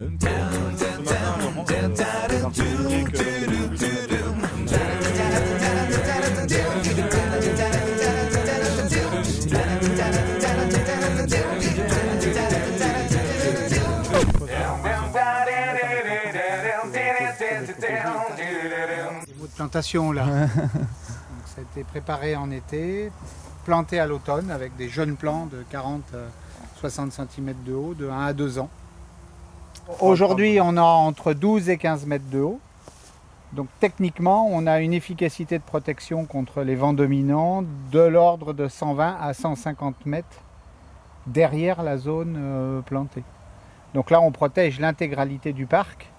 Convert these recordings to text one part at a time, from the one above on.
de plantation là. ça a été préparé en été, planté à l'automne avec des jeunes plants de 40-60 cm de haut, de 1 à 2 ans. Aujourd'hui, on a entre 12 et 15 mètres de haut. Donc techniquement, on a une efficacité de protection contre les vents dominants de l'ordre de 120 à 150 mètres derrière la zone euh, plantée. Donc là, on protège l'intégralité du parc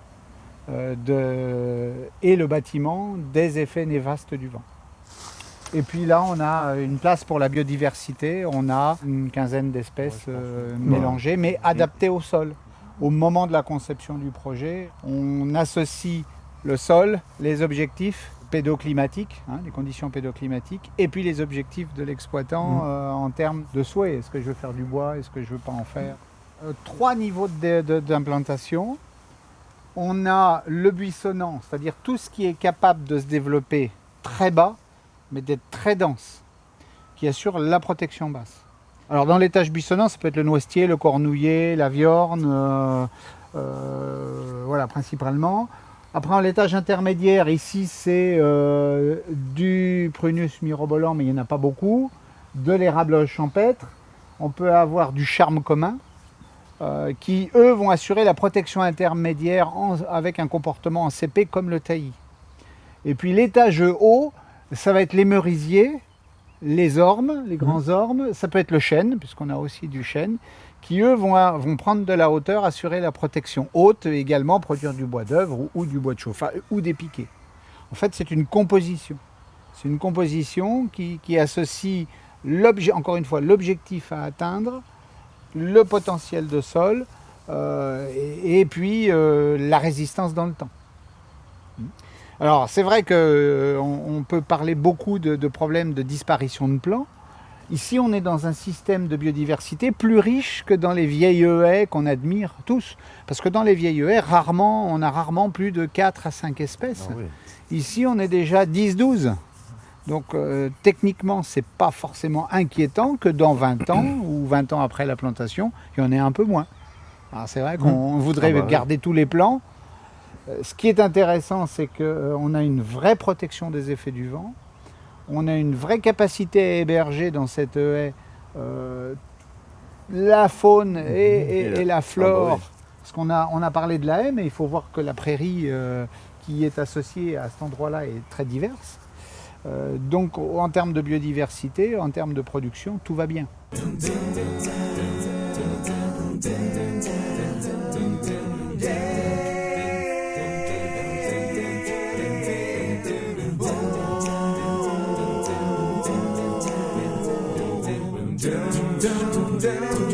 euh, de, et le bâtiment des effets néfastes du vent. Et puis là, on a une place pour la biodiversité. On a une quinzaine d'espèces euh, mélangées, mais adaptées au sol. Au moment de la conception du projet, on associe le sol, les objectifs pédoclimatiques, hein, les conditions pédoclimatiques, et puis les objectifs de l'exploitant mmh. euh, en termes de souhait. Est-ce que je veux faire du bois? Est-ce que je veux pas en faire? Trois niveaux d'implantation on a le buissonnant, c'est-à-dire tout ce qui est capable de se développer très bas, mais d'être très dense, qui assure la protection basse. Alors dans l'étage buissonnant, ça peut être le noisetier, le cornouiller, la viorne, euh, euh, voilà principalement. Après l'étage intermédiaire, ici c'est euh, du prunus mirobolant, mais il n'y en a pas beaucoup, de l'érable champêtre, on peut avoir du charme commun, qui, eux, vont assurer la protection intermédiaire avec un comportement en CP comme le taillis. Et puis l'étage haut, ça va être les merisiers, les ormes, les grands mmh. ormes, ça peut être le chêne, puisqu'on a aussi du chêne, qui eux vont, vont, prendre de la hauteur, assurer la protection haute, et également produire du bois d'œuvre ou, du bois de chauffage ou des piquets. En fait, c'est une composition. C'est une composition qui, qui associe, encore une fois, l'objectif à atteindre le potentiel de sol euh, et, puis euh, la résistance dans le temps. Alors c'est vrai qu'on euh, on peut parler beaucoup de, problèmes de disparition de plants. Ici on est dans un système de biodiversité plus riche que dans les vieilles haies qu'on admire tous. Parce que dans les vieilles haies, rarement, on a rarement plus de 4 à 5 espèces. Ah Ici on est déjà 10-12. Donc euh, techniquement, ce n'est pas forcément inquiétant que dans 20 ans ou 20 ans après la plantation, il y en ait un peu moins. C'est vrai qu'on mmh. voudrait ah bah garder tous les plants. Euh, ce qui est intéressant, c'est qu'on euh, a une vraie protection des effets du vent. On a une vraie capacité à héberger dans cette haie la faune et, la, flore. Ah bah Parce qu'on a, on a parlé de la haie, mais il faut voir que la prairie qui est associée à cet endroit-là est très diverse. Euh, donc en termes de biodiversité, en termes de production, tout va bien. down, down, down.